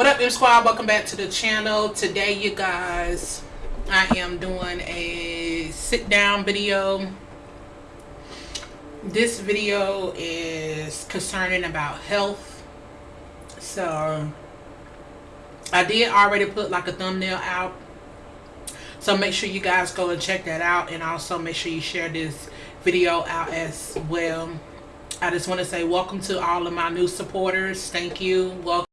what up M squad? Welcome back to the channel. Today you guys I am doing a sit down video. This video is concerning about health. So I did already put like a thumbnail out. So make sure you guys go and check that out. And also make sure you share this video out as well. I just want to say welcome to all of my new supporters. Thank you. Welcome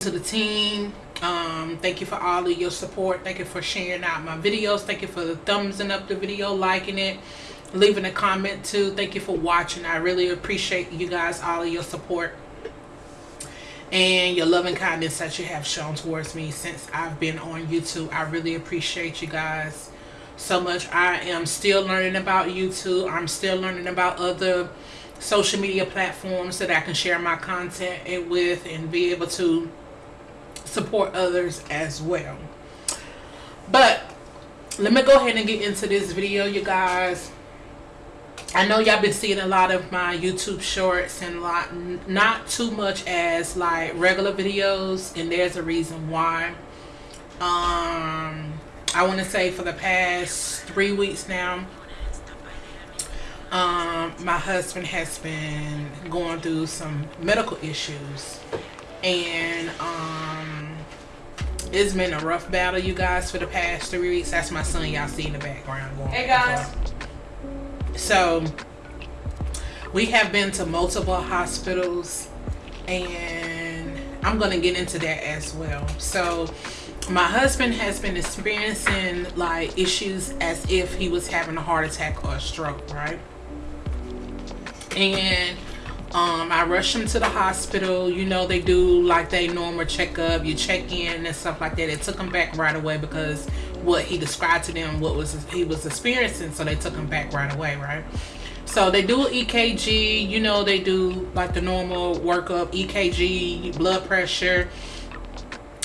to the team. Um thank you for all of your support. Thank you for sharing out my videos. Thank you for the thumbsing up the video liking it leaving a comment too. Thank you for watching. I really appreciate you guys all of your support and your love and kindness that you have shown towards me since i've been on youtube. I really appreciate you guys so much. I am still learning about youtube. I'm still learning about other social media platforms that i can share my content with and be able to support others as well. But let me go ahead and get into this video you guys. I know y'all been seeing a lot of my YouTube shorts and lot not too much as like regular videos and there's a reason why. Um I want to say for the past three weeks now um my husband has been going through some medical issues. And it's been a rough battle you guys for the past three weeks. That's my son y'all see in the background going hey guys. so we have been to multiple hospitals and i'm gonna get into that as well. So my husband has been experiencing like issues as if he was having a heart attack or a stroke right? And um i rushed him to the hospital. You know they do like they normal checkup. You check in and stuff like that. It took him back right away because what he described to them what was he was experiencing so they took him back right away right? So they do ekg you know they do like the normal workup ekg blood pressure.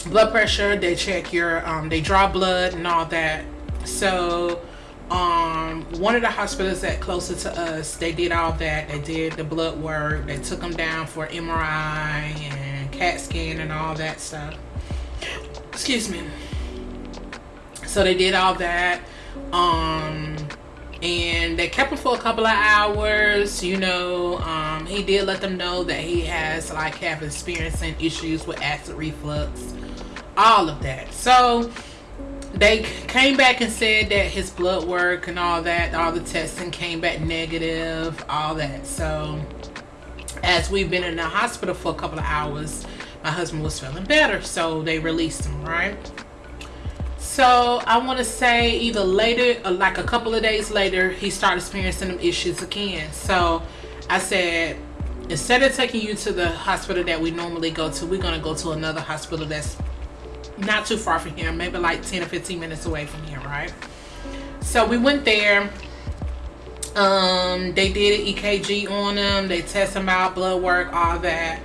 Blood pressure they check your um they draw blood and all that. So um one of the hospitals that closer to us they did all that. They did the blood work. They took them down for mri and cat scan and all that stuff. Excuse me. So they did all that um and they kept him for a couple of hours you know. Um he did let them know that he has like have experiencing issues with acid reflux all of that. So they came back and said that his blood work and all that all the testing came back negative all that. So as we've been in the hospital for a couple of hours my husband was feeling better so they released him right? So i want to say either later or like a couple of days later he started experiencing them issues again. So i said instead of taking you to the hospital that we normally go to we're going to go to another hospital that's not too far from here maybe like 10 or 15 minutes away from here right? So we went there. Um they did an ekg on them. They test them out blood work all that.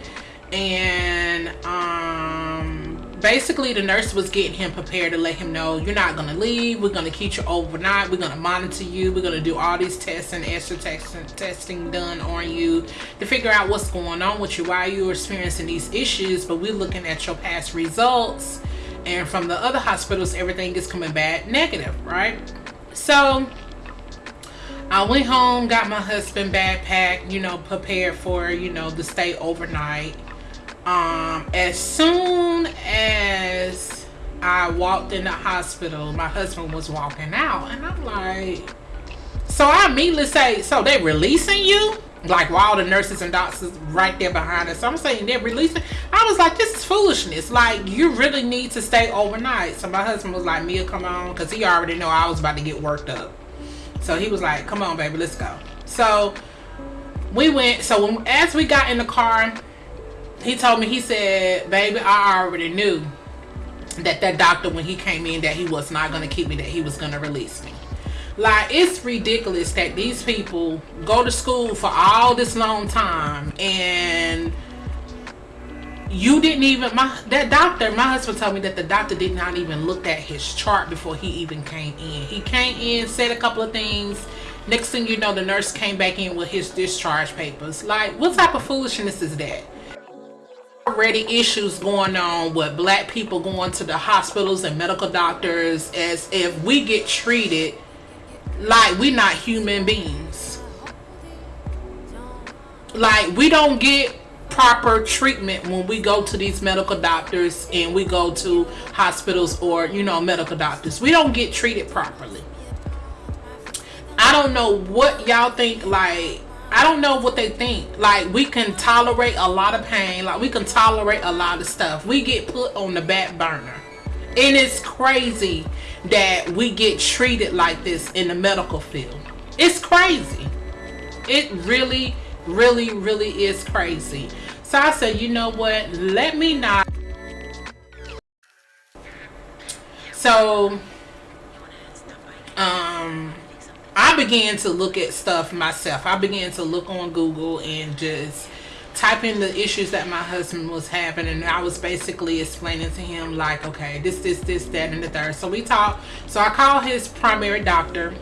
And um basically the nurse was getting him prepared to let him know you're not gonna leave. We're gonna keep you overnight. We're gonna monitor you. We're gonna do all these tests and extra testing testing done on you to figure out what's going on with you why you're experiencing these issues. But we're looking at your past results and from the other hospitals everything is coming back negative right? So I went home got my husband backpack you know prepared for you know to stay overnight. Um as soon as I walked in the hospital my husband was walking out and I'm like so I immediately say so they releasing you like while the nurses and doctors right there behind us. So i'm saying they're releasing i was like this is foolishness. Like you really need to stay overnight. So my husband was like mia come on because he already know i was about to get worked up. So he was like come on baby let's go. So we went so when, as we got in the car he told me he said baby i already knew that that doctor when he came in that he was not going to keep me that he was going to release me like it's ridiculous that these people go to school for all this long time and you didn't even my that doctor my husband told me that the doctor did not even look at his chart before he even came in. He came in said a couple of things. Next thing you know the nurse came back in with his discharge papers. Like what type of foolishness is that? Already issues going on with black people going to the hospitals and medical doctors as if we get treated like we're not human beings like we don't get proper treatment when we go to these medical doctors and we go to hospitals or you know medical doctors we don't get treated properly i don't know what y'all think like I don't know what they think. Like we can tolerate a lot of pain. Like we can tolerate a lot of stuff. We get put on the back burner. And it's crazy that we get treated like this in the medical field. It's crazy. It really, really, really is crazy. So I said, you know what? Let me not. So, um, I began to look at stuff myself. I began to look on Google and just type in the issues that my husband was having and I was basically explaining to him like okay this this this that and the third. So we talked. So I called his primary doctor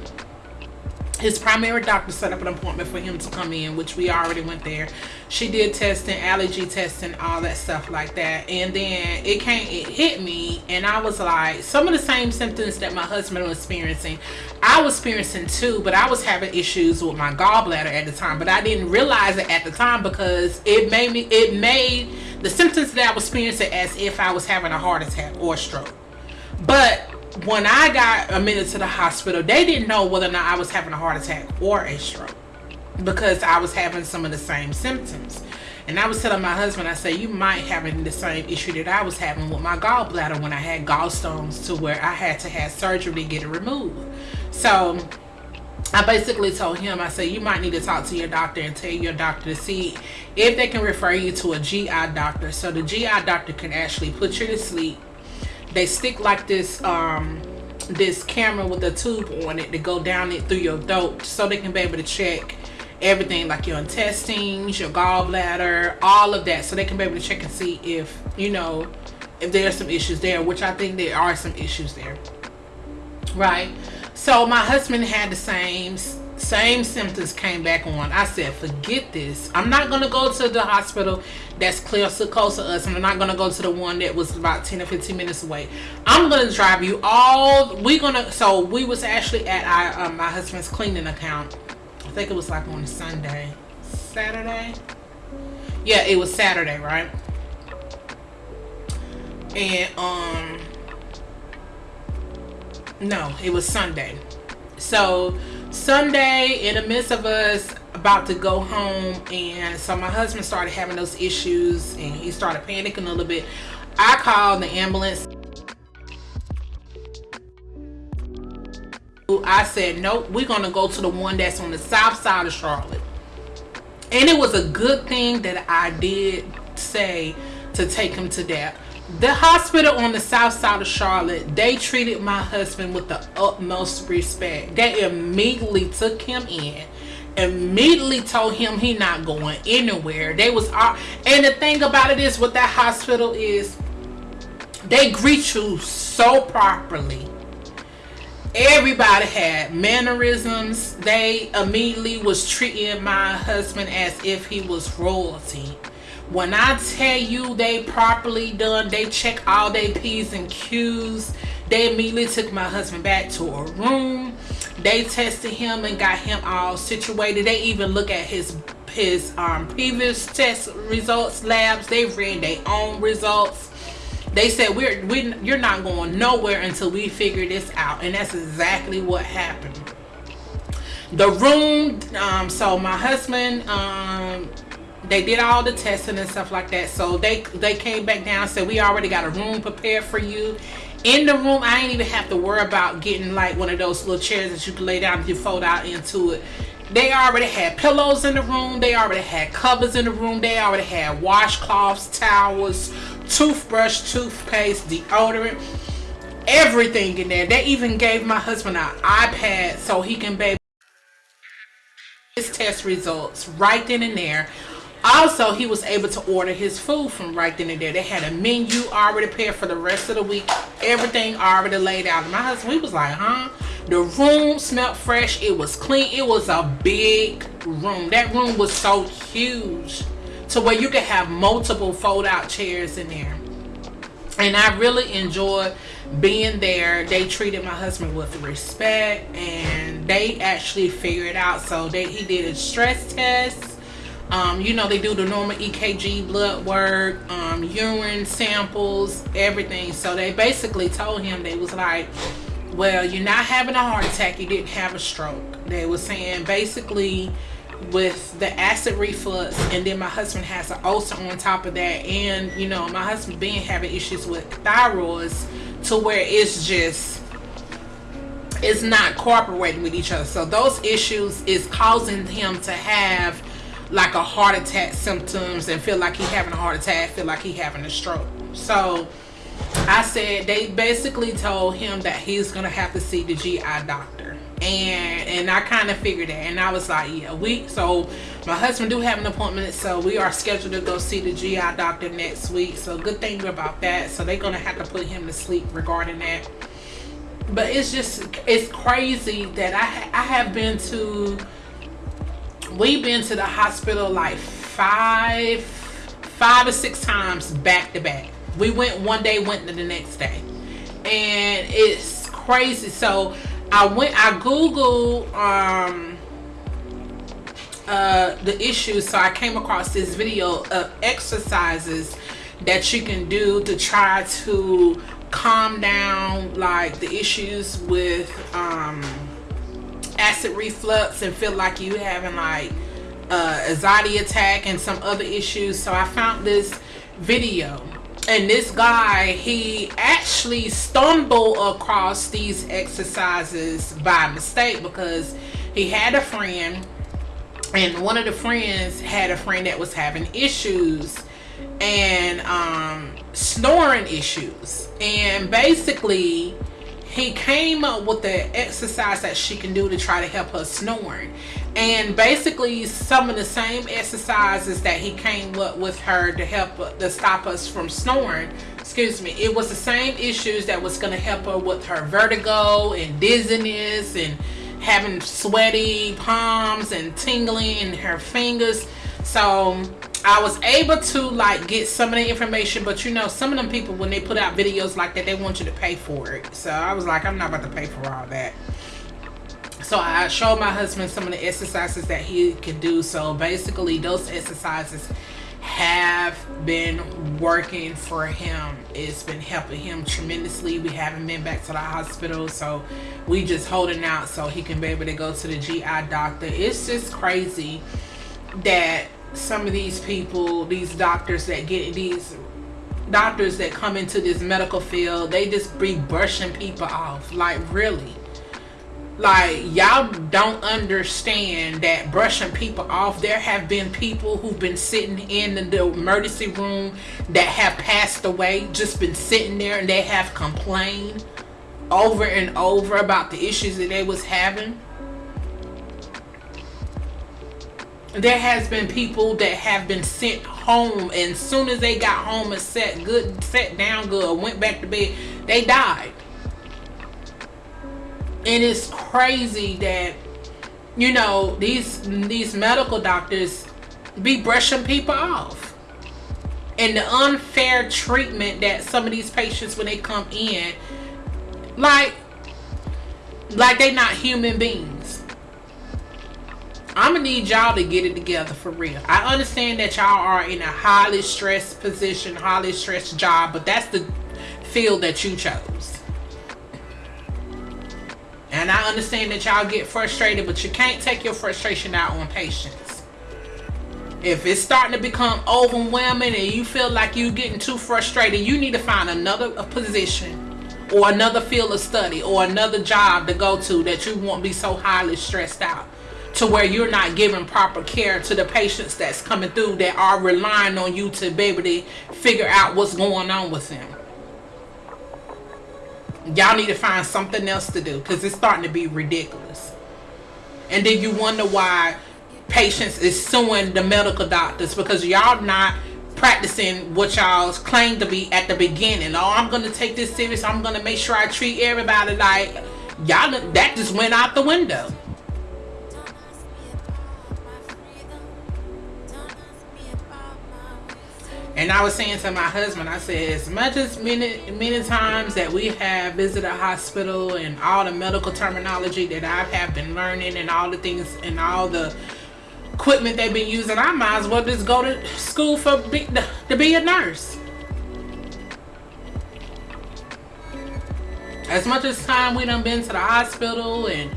his primary doctor set up an appointment for him to come in which we already went there. She did testing allergy testing all that stuff like that. And then it came it hit me and i was like some of the same symptoms that my husband was experiencing i was experiencing too but i was having issues with my gallbladder at the time. But i didn't realize it at the time because it made me it made the symptoms that i was experiencing as if i was having a heart attack or stroke. But when I got admitted to the hospital, they didn't know whether or not I was having a heart attack or a stroke because I was having some of the same symptoms. And I was telling my husband, I said, you might having the same issue that I was having with my gallbladder when I had gallstones to where I had to have surgery to get it removed. So I basically told him, I said, you might need to talk to your doctor and tell your doctor to see if they can refer you to a GI doctor. So the GI doctor can actually put you to sleep they stick like this um this camera with a tube on it to go down it through your throat so they can be able to check everything like your intestines your gallbladder all of that. So they can be able to check and see if you know if there's some issues there which i think there are some issues there. Right? So my husband had the same same symptoms came back on. I said forget this. I'm not going to go to the hospital that's clear close to us and i'm not going to go to the one that was about 10 or 15 minutes away. I'm going to drive you all we're going to so we was actually at our, uh, my husband's cleaning account. I think it was like on sunday. Saturday? Yeah it was saturday right? And um no it was sunday. So Sunday, in the midst of us about to go home, and so my husband started having those issues, and he started panicking a little bit. I called the ambulance. I said, nope, we're going to go to the one that's on the south side of Charlotte. And it was a good thing that I did say to take him to that the hospital on the south side of Charlotte, they treated my husband with the utmost respect. They immediately took him in, immediately told him he not going anywhere. They was, all and the thing about it is, what that hospital is, they greet you so properly. Everybody had mannerisms. They immediately was treating my husband as if he was royalty when I tell you they properly done, they check all their P's and Q's. They immediately took my husband back to a room. They tested him and got him all situated. They even look at his his um, previous test results labs. They read their own results. They said we're we you're not going nowhere until we figure this out, and that's exactly what happened. The room. Um, so my husband. Um, they did all the testing and stuff like that. So they they came back down said we already got a room prepared for you. In the room i ain't even have to worry about getting like one of those little chairs that you can lay down and you fold out into it. They already had pillows in the room. They already had covers in the room. They already had washcloths towels toothbrush toothpaste deodorant everything in there. They even gave my husband an ipad so he can baby his test results right then and there also he was able to order his food from right then and there they had a menu already prepared for the rest of the week everything already laid out my husband we was like huh the room smelled fresh it was clean it was a big room that room was so huge to where you could have multiple fold out chairs in there. And I really enjoyed being there. They treated my husband with respect and they actually figured out. So they he did a stress test. Um, you know, they do the normal EKG blood work, um, urine samples, everything. So they basically told him they was like, well, you're not having a heart attack, you didn't have a stroke. They were saying basically with the acid reflux and then my husband has an ulcer on top of that and you know my husband been having issues with thyroids to where it's just it's not cooperating with each other so those issues is causing him to have like a heart attack symptoms and feel like he having a heart attack feel like he having a stroke. So I said they basically told him that he's gonna have to see the GI doctor. And and I kind of figured that and I was like yeah we so my husband do have an appointment so we are scheduled to go see the GI doctor next week. So good thing about that. So they're gonna have to put him to sleep regarding that. But it's just it's crazy that I I have been to we've been to the hospital like five five or six times back to back. We went one day went to the next day. And it's crazy. So I went, I Googled um, uh, the issues, so I came across this video of exercises that you can do to try to calm down like the issues with um, acid reflux and feel like you having like uh, anxiety attack and some other issues. So I found this video. And this guy he actually stumbled across these exercises by mistake because he had a friend. And one of the friends had a friend that was having issues and um, snoring issues. And basically he came up with the exercise that she can do to try to help her snoring. And basically some of the same exercises that he came up with her to help to stop us from snoring excuse me it was the same issues that was going to help her with her vertigo and dizziness and having sweaty palms and tingling in her fingers. So I was able to like get some of the information but you know some of them people when they put out videos like that they want you to pay for it. So I was like I'm not about to pay for all that. So I showed my husband some of the exercises that he could do. So basically those exercises have been working for him. It's been helping him tremendously. We haven't been back to the hospital. So we just holding out so he can be able to go to the GI doctor. It's just crazy that some of these people, these doctors that get these doctors that come into this medical field, they just be brushing people off. Like really. Like y'all don't understand that brushing people off. There have been people who've been sitting in the emergency room that have passed away, just been sitting there and they have complained over and over about the issues that they was having there has been people that have been sent home and soon as they got home and sat good sat down good went back to bed they died. And it's crazy that you know these these medical doctors be brushing people off. And the unfair treatment that some of these patients when they come in like like they not human beings I'm gonna need y'all to get it together for real. I understand that y'all are in a highly stressed position, highly stressed job, but that's the field that you chose. And I understand that y'all get frustrated, but you can't take your frustration out on patients. If it's starting to become overwhelming and you feel like you're getting too frustrated, you need to find another position or another field of study or another job to go to that you won't be so highly stressed out to where you're not giving proper care to the patients that's coming through that are relying on you to be able to figure out what's going on with them. Y'all need to find something else to do because it's starting to be ridiculous. And then you wonder why patients is suing the medical doctors because y'all not practicing what y'all claim to be at the beginning. Oh, I'm going to take this serious. I'm going to make sure I treat everybody like y'all that just went out the window. And I was saying to my husband, I said, as much as many many times that we have visited a hospital and all the medical terminology that I have been learning and all the things and all the equipment they've been using, I might as well just go to school for be, to be a nurse. As much as time we done been to the hospital and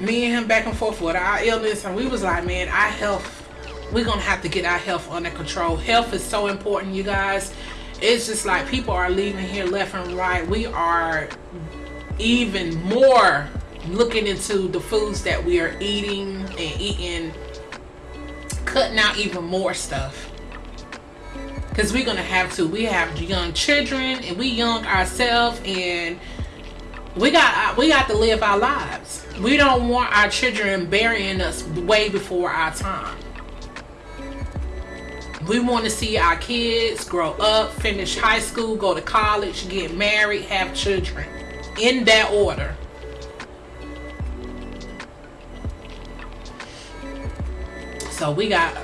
me and him back and forth with our illness and we was like, man, our health we're gonna have to get our health under control. Health is so important you guys. It's just like people are leaving here left and right. We are even more looking into the foods that we are eating and eating cutting out even more stuff. Because we're gonna have to. We have young children and we young ourselves and we got we got to live our lives. We don't want our children burying us way before our time we want to see our kids grow up, finish high school, go to college, get married, have children. In that order. So we got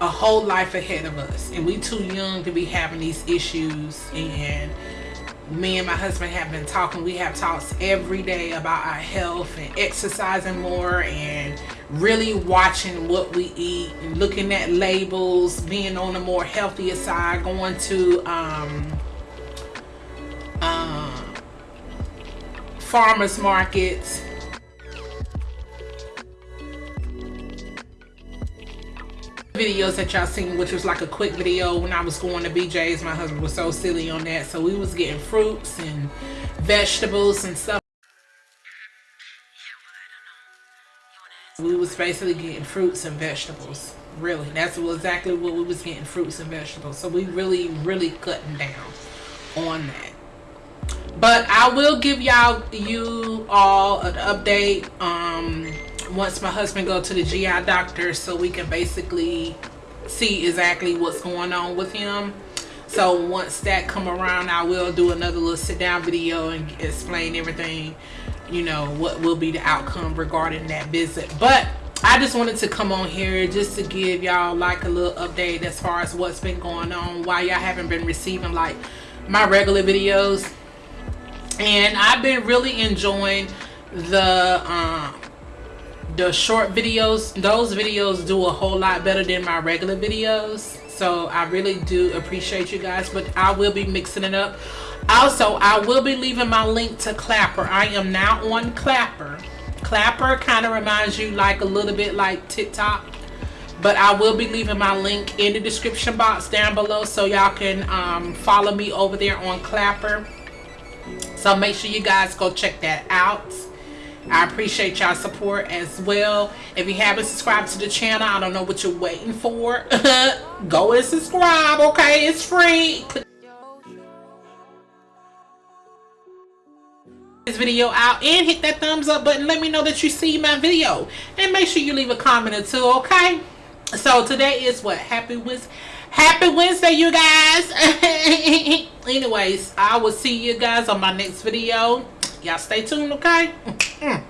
a whole life ahead of us. And we too young to be having these issues. And me and my husband have been talking. We have talks every day about our health and exercising more and really watching what we eat and looking at labels, being on the more healthier side, going to um, uh, farmers markets. Videos that y'all seen which was like a quick video when I was going to BJ's my husband was so silly on that. So we was getting fruits and vegetables and stuff. We was basically getting fruits and vegetables really. That's exactly what we was getting fruits and vegetables. So we really really cutting down on that. But i will give y'all you all an update um once my husband go to the gi doctor so we can basically see exactly what's going on with him. So once that come around i will do another little sit down video and explain everything you know what will be the outcome regarding that visit. But I just wanted to come on here just to give y'all like a little update as far as what's been going on why y'all haven't been receiving like my regular videos. And I've been really enjoying the um, the short videos those videos do a whole lot better than my regular videos. So I really do appreciate you guys but I will be mixing it up. Also I will be leaving my link to Clapper. I am now on Clapper. Clapper kind of reminds you like a little bit like TikTok but I will be leaving my link in the description box down below so y'all can um, follow me over there on Clapper. So make sure you guys go check that out I appreciate y'all support as well. If you haven't subscribed to the channel, I don't know what you're waiting for. Go and subscribe, okay? It's free. this video out and hit that thumbs up button. Let me know that you see my video. And make sure you leave a comment or two, okay? So today is what? Happy Wednesday. Happy Wednesday, you guys. Anyways, I will see you guys on my next video. Y'all stay tuned, okay? Yeah.